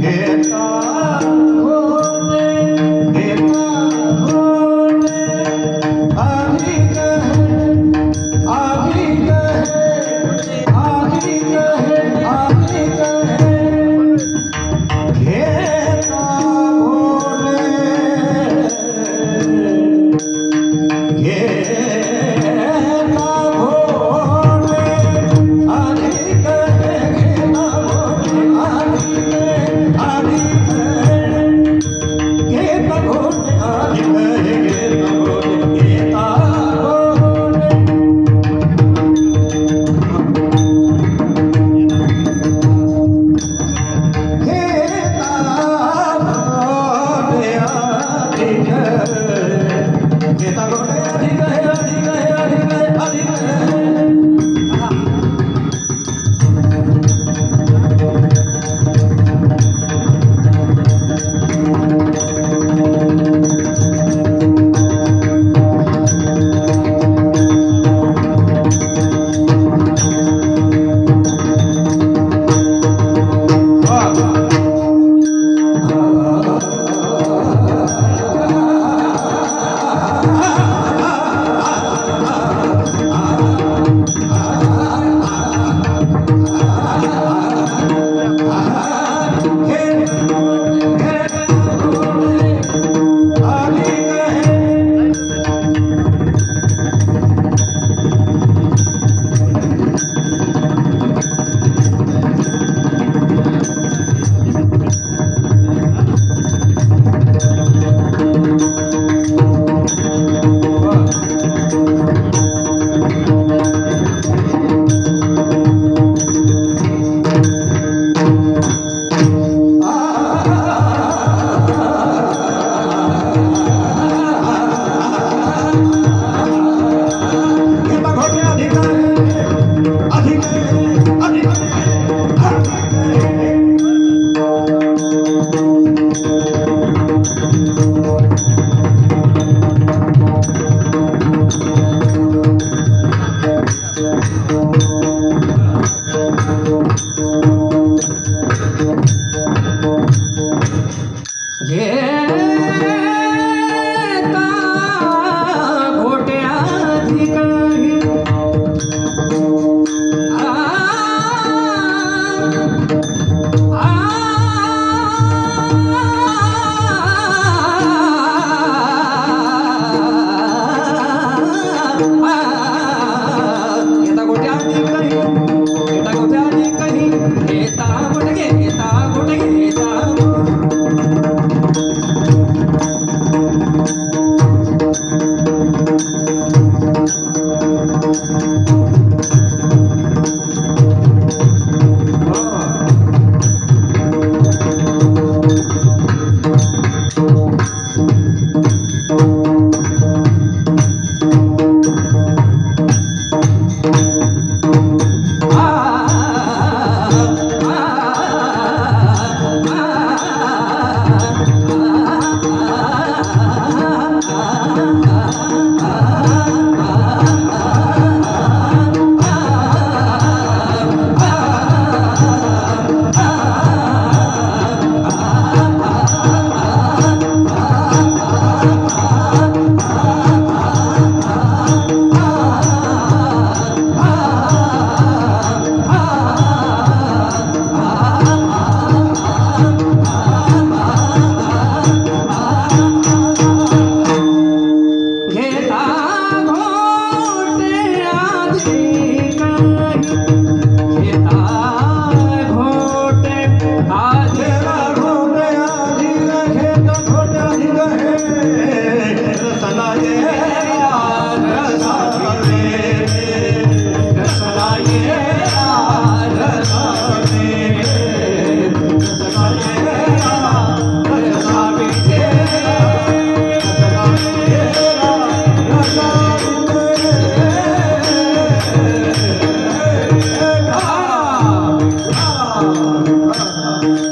别走